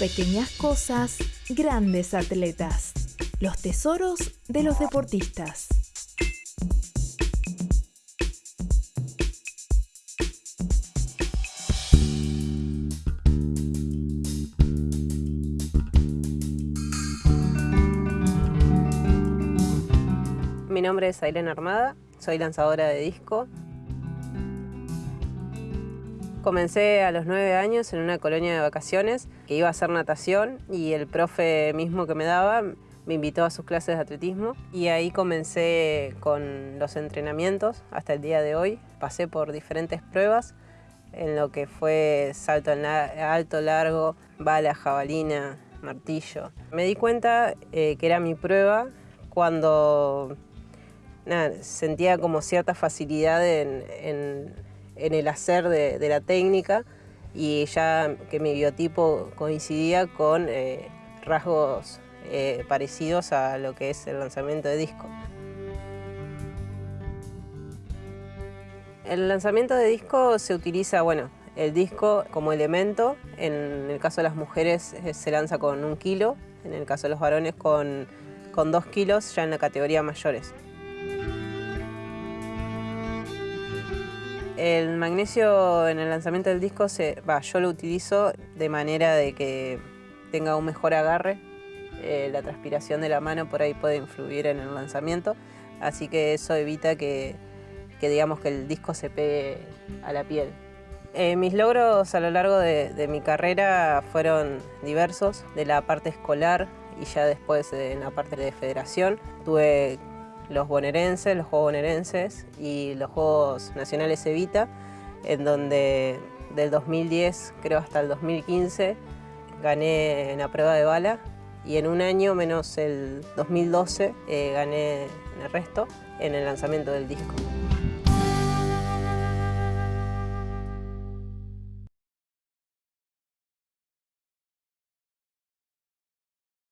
Pequeñas cosas, grandes atletas. Los tesoros de los deportistas. Mi nombre es Ailén Armada, soy lanzadora de disco. Comencé a los nueve años en una colonia de vacaciones que iba a hacer natación y el profe mismo que me daba me invitó a sus clases de atletismo y ahí comencé con los entrenamientos hasta el día de hoy. Pasé por diferentes pruebas en lo que fue salto alto, largo, bala, jabalina, martillo. Me di cuenta eh, que era mi prueba cuando sentía como cierta facilidad en en el hacer de, la técnica y ya que mi biotipo coincidía con eh, rasgos eh, parecidos a lo que es el lanzamiento de disco. El lanzamiento de disco se utiliza, bueno, el disco como elemento, en el caso de las mujeres eh, se lanza con un kilo, en el caso de los varones con, con dos kilos ya en la categoría mayores. El magnesio en el lanzamiento del disco, se, yo lo utilizo de manera de que tenga un mejor agarre. Eh, la transpiración de la mano por ahí puede influir en el lanzamiento, así que eso evita que, digamos que el disco se pegue a la piel. Eh, mis logros a lo largo de, de, mi carrera fueron diversos, de la parte escolar y ya después en la parte de federación. Tuve los bonaerenses, los Juegos bonaerenses y los Juegos Nacionales Evita, en donde del 2010 creo hasta el 2015 gané en la prueba de bala y en un año menos el 2012 eh, gané el resto en el lanzamiento del disco.